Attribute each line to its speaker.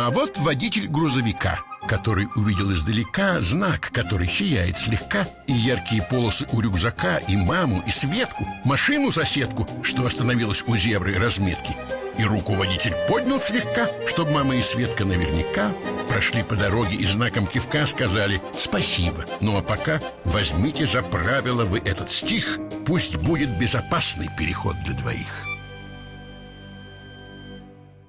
Speaker 1: А вот водитель грузовика, который увидел издалека знак, который сияет слегка, и яркие полосы у рюкзака, и маму, и Светку, машину-соседку, что остановилась у зебры разметки. И руку водитель поднял слегка, чтобы мама и Светка наверняка прошли по дороге и знаком кивка сказали «Спасибо». Ну а пока возьмите за правило вы этот стих, пусть будет безопасный переход для двоих.